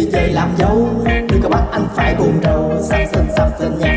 đi về làm dâu. Đừng có bắt anh phải buồn rầu. Sắp sinh sắp sinh nhà.